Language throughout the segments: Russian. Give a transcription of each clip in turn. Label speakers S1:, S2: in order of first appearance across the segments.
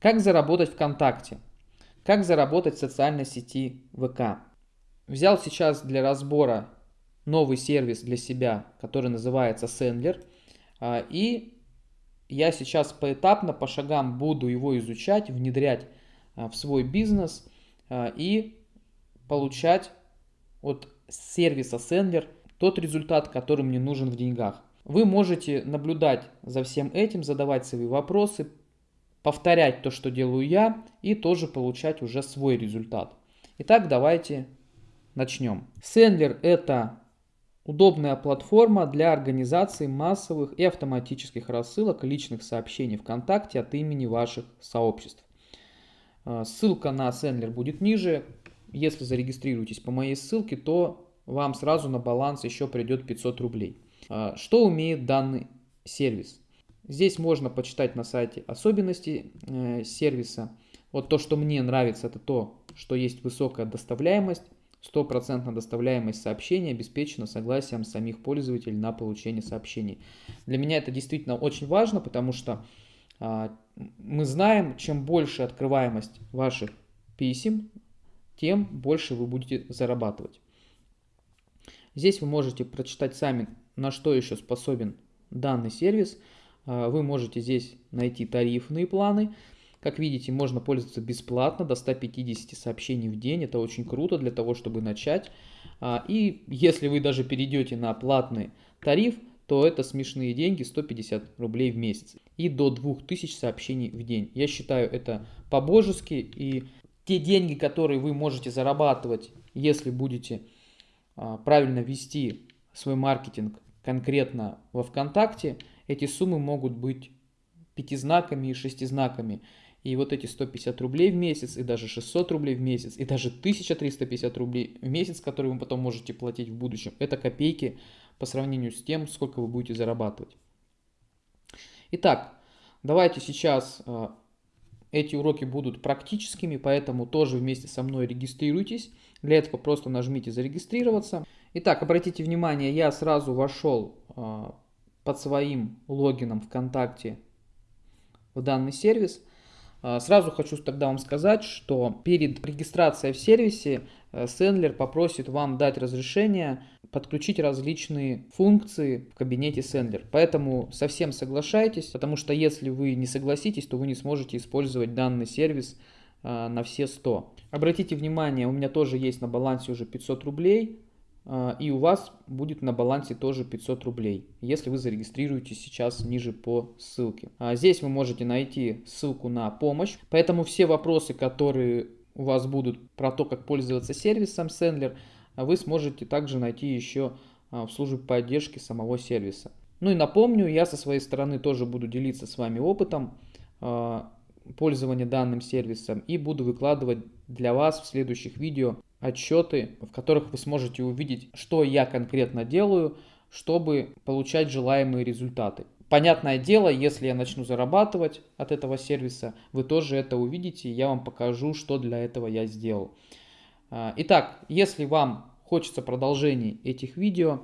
S1: Как заработать ВКонтакте? Как заработать в социальной сети ВК? Взял сейчас для разбора новый сервис для себя, который называется Sendler. А, и я сейчас поэтапно, по шагам буду его изучать, внедрять а, в свой бизнес а, и получать от сервиса Sendler тот результат, который мне нужен в деньгах. Вы можете наблюдать за всем этим, задавать свои вопросы, повторять то, что делаю я, и тоже получать уже свой результат. Итак, давайте начнем. Sendler это удобная платформа для организации массовых и автоматических рассылок личных сообщений ВКонтакте от имени ваших сообществ. А, ссылка на Sendler будет ниже. Если зарегистрируетесь по моей ссылке, то вам сразу на баланс еще придет 500 рублей. А, что умеет данный сервис? Здесь можно почитать на сайте особенности э, сервиса. Вот то, что мне нравится, это то, что есть высокая доставляемость, стопроцентная доставляемость сообщений обеспечена согласием самих пользователей на получение сообщений. Для меня это действительно очень важно, потому что а, мы знаем, чем больше открываемость ваших писем, тем больше вы будете зарабатывать. Здесь вы можете прочитать сами, на что еще способен данный сервис. А, вы можете здесь найти тарифные планы. Как видите, можно пользоваться бесплатно до 150 сообщений в день. Это очень круто для того, чтобы начать. А, и если вы даже перейдете на платный тариф, то это смешные деньги, 150 рублей в месяц. И до 2000 сообщений в день. Я считаю это по-божески. И те деньги, которые вы можете зарабатывать, если будете а, правильно вести свой маркетинг конкретно во ВКонтакте, эти суммы могут быть пятизнаками и шестизнаками. И вот эти 150 рублей в месяц, и даже 600 рублей в месяц, и даже 1350 рублей в месяц, которые вы потом можете платить в будущем, это копейки по сравнению с тем, сколько вы будете зарабатывать. Итак, давайте сейчас а, эти уроки будут практическими, поэтому тоже вместе со мной регистрируйтесь. Для этого просто нажмите «Зарегистрироваться». Итак, обратите внимание, я сразу вошел э, под своим логином ВКонтакте в данный сервис. Э, сразу хочу тогда вам сказать, что перед регистрацией в сервисе э, Sendler попросит вам дать разрешение подключить различные функции в кабинете Sendler. Поэтому совсем соглашайтесь, потому что если вы не согласитесь, то вы не сможете использовать данный сервис а, на все 100. Обратите внимание, у меня тоже есть на балансе уже 500 рублей, а, и у вас будет на балансе тоже 500 рублей, если вы зарегистрируетесь сейчас ниже по ссылке. А здесь вы можете найти ссылку на помощь, поэтому все вопросы, которые у вас будут про то, как пользоваться сервисом Sendler, а вы сможете также найти еще а, в службе поддержки самого сервиса. Ну и напомню, я со своей стороны тоже буду делиться с вами опытом а, пользования данным сервисом и буду выкладывать для вас в следующих видео отчеты, в которых вы сможете увидеть, что я конкретно делаю, чтобы получать желаемые результаты. Понятное дело, если я начну зарабатывать от этого сервиса, вы тоже это увидите, и я вам покажу, что для этого я сделал. Итак, если вам хочется продолжений этих видео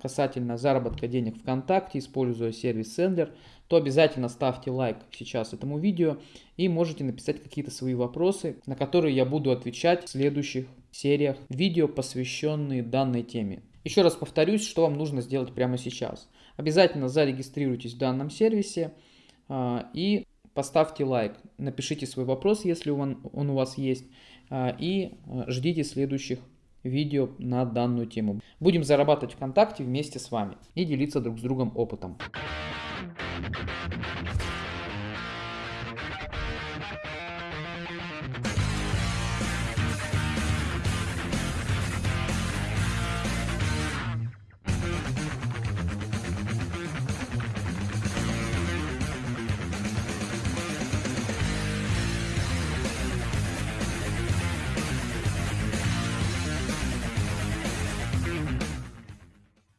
S1: касательно заработка денег ВКонтакте, используя сервис Sendler, то обязательно ставьте лайк сейчас этому видео и можете написать какие-то свои вопросы, на которые я буду отвечать в следующих сериях видео, посвященные данной теме. Еще раз повторюсь, что вам нужно сделать прямо сейчас. Обязательно зарегистрируйтесь в данном сервисе э, и поставьте лайк. Напишите свой вопрос, если он у вас есть, э, и ждите следующих видео на данную тему. Будем зарабатывать ВКонтакте вместе с вами и делиться друг с другом опытом.